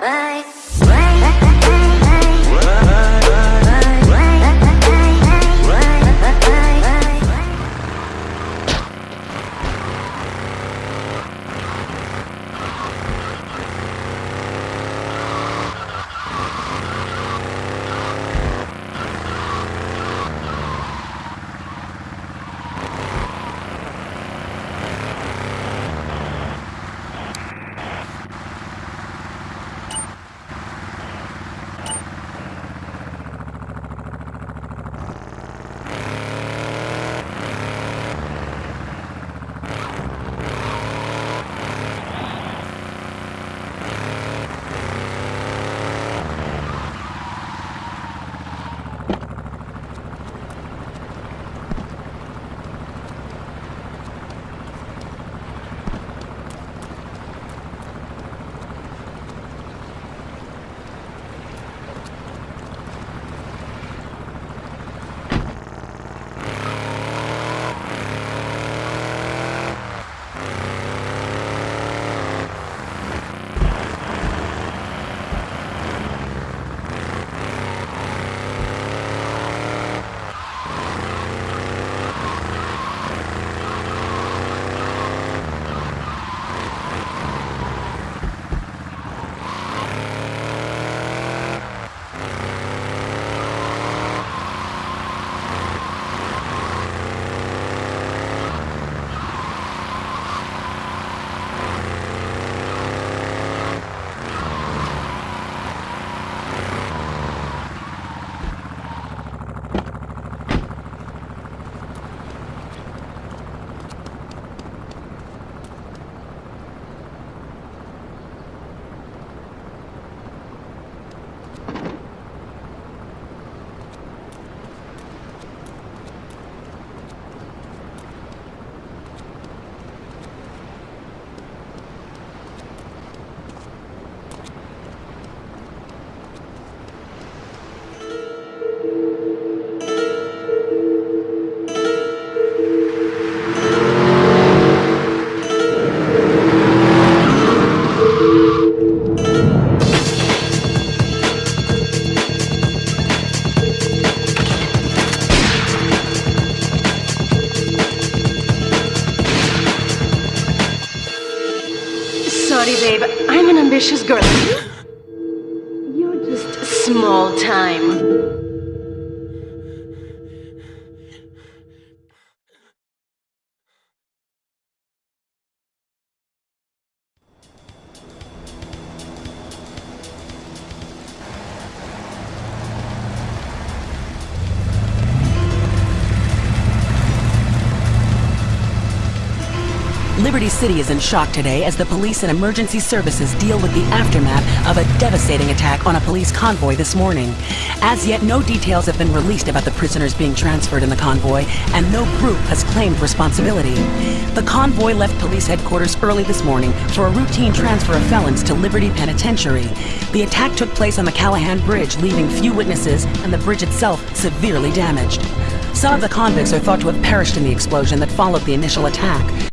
Sorry, babe. I'm an ambitious girl. You're just small time. Liberty City is in shock today as the police and emergency services deal with the aftermath of a devastating attack on a police convoy this morning. As yet, no details have been released about the prisoners being transferred in the convoy, and no group has claimed responsibility. The convoy left police headquarters early this morning for a routine transfer of felons to Liberty Penitentiary. The attack took place on the Callahan Bridge, leaving few witnesses and the bridge itself severely damaged. Some of the convicts are thought to have perished in the explosion that followed the initial attack.